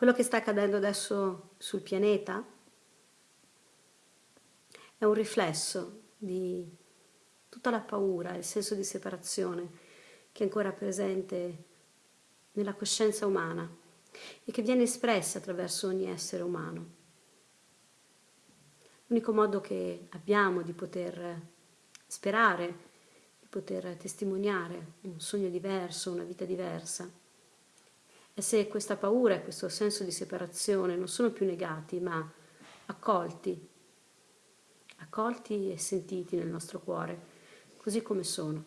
Quello che sta accadendo adesso sul pianeta è un riflesso di tutta la paura, il senso di separazione che è ancora presente nella coscienza umana e che viene espressa attraverso ogni essere umano. L'unico modo che abbiamo di poter sperare, di poter testimoniare un sogno diverso, una vita diversa, e se questa paura e questo senso di separazione non sono più negati, ma accolti, accolti e sentiti nel nostro cuore, così come sono.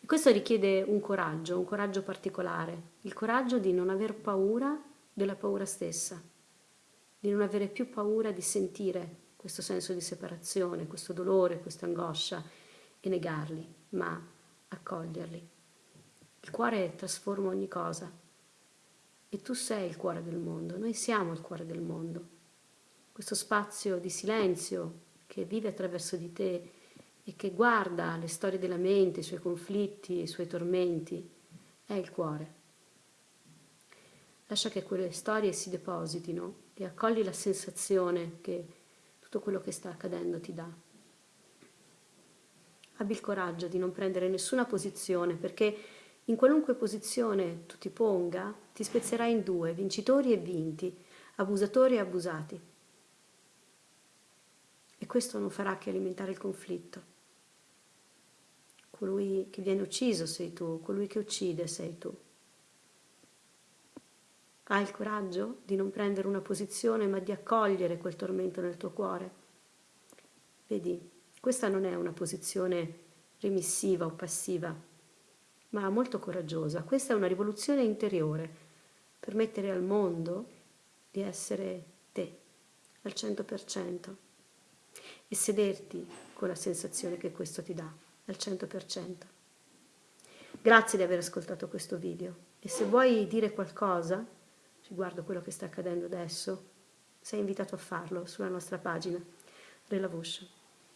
E questo richiede un coraggio, un coraggio particolare, il coraggio di non aver paura della paura stessa, di non avere più paura di sentire questo senso di separazione, questo dolore, questa angoscia e negarli, ma accoglierli. Il cuore trasforma ogni cosa e tu sei il cuore del mondo, noi siamo il cuore del mondo. Questo spazio di silenzio che vive attraverso di te e che guarda le storie della mente, i suoi conflitti, i suoi tormenti, è il cuore. Lascia che quelle storie si depositino e accogli la sensazione che tutto quello che sta accadendo ti dà. Abbi il coraggio di non prendere nessuna posizione perché in qualunque posizione tu ti ponga, ti spezzerai in due, vincitori e vinti, abusatori e abusati. E questo non farà che alimentare il conflitto. Colui che viene ucciso sei tu, colui che uccide sei tu. Hai il coraggio di non prendere una posizione ma di accogliere quel tormento nel tuo cuore? Vedi, questa non è una posizione remissiva o passiva, ma molto coraggiosa. Questa è una rivoluzione interiore, permettere al mondo di essere te, al 100%, e sederti con la sensazione che questo ti dà, al 100%. Grazie di aver ascoltato questo video e se vuoi dire qualcosa riguardo quello che sta accadendo adesso, sei invitato a farlo sulla nostra pagina Relavush.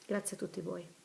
Grazie a tutti voi.